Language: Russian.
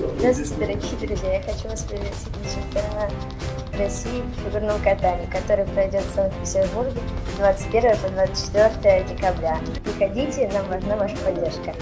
Здравствуйте, дорогие друзья! Я хочу вас пригласить на чемпионат России в фигурном катании, который пройдет в Санкт-Петербурге 21 по 24 декабря. Приходите, нам важна ваша поддержка.